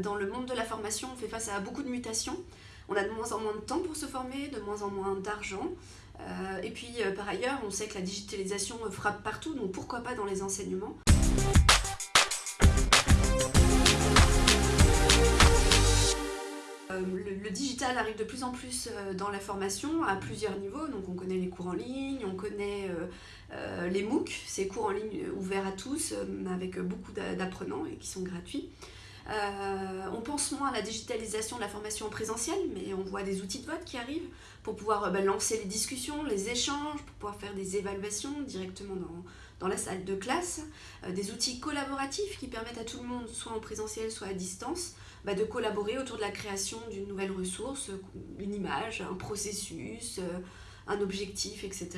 dans le monde de la formation, on fait face à beaucoup de mutations. On a de moins en moins de temps pour se former, de moins en moins d'argent. et puis par ailleurs, on sait que la digitalisation frappe partout, donc pourquoi pas dans les enseignements. le, digital arrive de plus en plus euh, dans la formation à plusieurs niveaux. Donc on connaît les cours en ligne, on connaît euh, euh, les MOOC, ces cours en ligne ouverts à tous avec beaucoup d'apprenants et qui sont gratuits. On pense moins à la digitalisation de la formation en présentiel, mais on voit des outils de vote qui arrivent pour pouvoir bah, lancer les discussions, les échanges, pour pouvoir faire des évaluations directement dans, dans la salle de classe, des outils collaboratifs qui permettent à tout le monde, soit en présentiel, soit à distance, bah, de collaborer autour de la création d'une nouvelle ressource, une image, un processus, euh, un objectif, etc.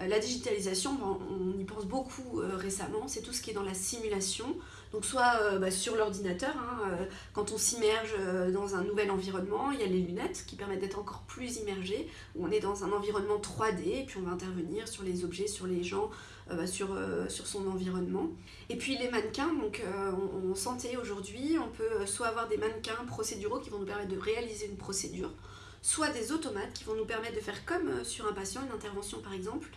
Euh, la digitalisation, on y pense beaucoup euh, récemment, c'est tout ce qui est dans la simulation. Donc soit bah, sur l'ordinateur, hein, quand on s'immerge dans un nouvel environnement, il y a les lunettes qui permettent d'être encore plus immergé, où on est dans un environnement 3D, et puis on va intervenir sur les objets, sur les gens, bah, sur, son environnement. Et puis les mannequins, donc en santé aujourd'hui, on peut soit avoir des mannequins procéduraux qui vont nous permettre de réaliser une procédure, soit des automates qui vont nous permettre de faire comme sur un patient, une intervention par exemple,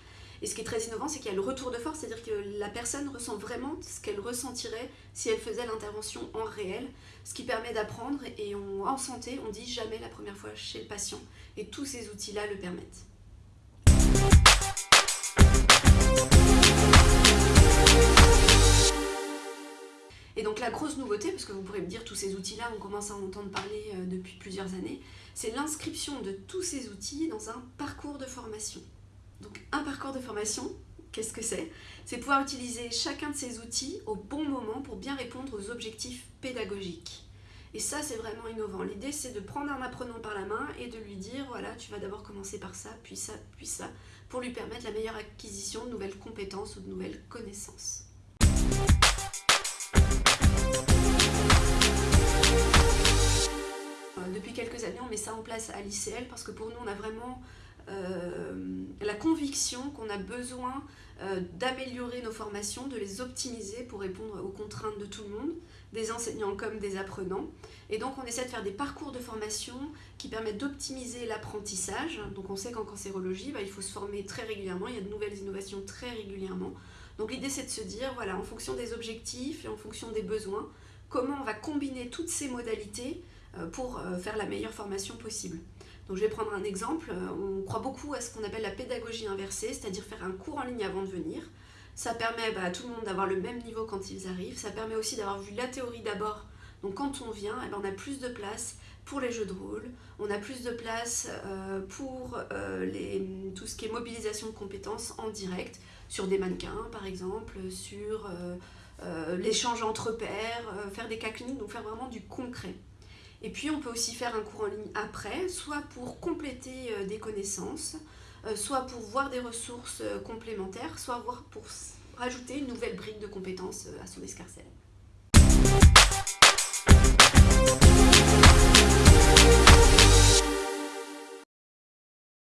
et ce qui est très innovant, c'est qu'il y a le retour de force, c'est-à-dire que la personne ressent vraiment ce qu'elle ressentirait si elle faisait l'intervention en réel, ce qui permet d'apprendre. Et en santé, on dit jamais la première fois chez le patient. Et tous ces outils-là le permettent. Et donc la grosse nouveauté, parce que vous pourrez me dire tous ces outils-là, on commence à en entendre parler euh, depuis plusieurs années, c'est l'inscription de tous ces outils dans un parcours de formation. Donc un parcours de formation, qu'est-ce que c'est? C'est pouvoir utiliser chacun de ces outils au bon moment pour bien répondre aux objectifs pédagogiques. Et ça, c'est vraiment innovant. L'idée, c'est de prendre un apprenant par la main et de lui dire, voilà, tu vas d'abord commencer par ça, puis ça, puis ça, pour lui permettre la meilleure acquisition de nouvelles compétences ou de nouvelles connaissances. Euh, depuis quelques années, on met ça en place à l'ICL parce que pour nous, on a vraiment la conviction qu'on a besoin euh, d'améliorer nos formations, de les optimiser pour répondre aux contraintes de tout le monde, des enseignants comme des apprenants. Et donc on essaie de faire des parcours de formation qui permettent d'optimiser l'apprentissage. Donc on sait qu'en cancérologie, bah, il faut se former très régulièrement, il y a de nouvelles innovations très régulièrement. Donc l'idée c'est de se dire, voilà, en fonction des objectifs et en fonction des besoins, comment on va combiner toutes ces modalités euh, pour faire la meilleure formation possible. Donc je vais prendre un exemple, on croit beaucoup à ce qu'on appelle la pédagogie inversée, c'est-à-dire faire un cours en ligne avant de venir. Ça permet bah, à tout le monde d'avoir le même niveau quand ils arrivent, ça permet aussi d'avoir vu la théorie d'abord. Donc quand on vient, eh ben, on a plus de place pour les jeux de rôle, on a plus de place euh, pour euh, tout ce qui est mobilisation de compétences en direct, sur des mannequins par exemple, sur euh, l'échange entre pairs, faire des cas cliniques, donc faire vraiment du concret. Et puis on peut aussi faire un cours en ligne après, soit pour compléter euh, des connaissances, euh, soit pour voir des ressources euh, complémentaires, soit pour rajouter une nouvelle brique de compétences à son escarcelle.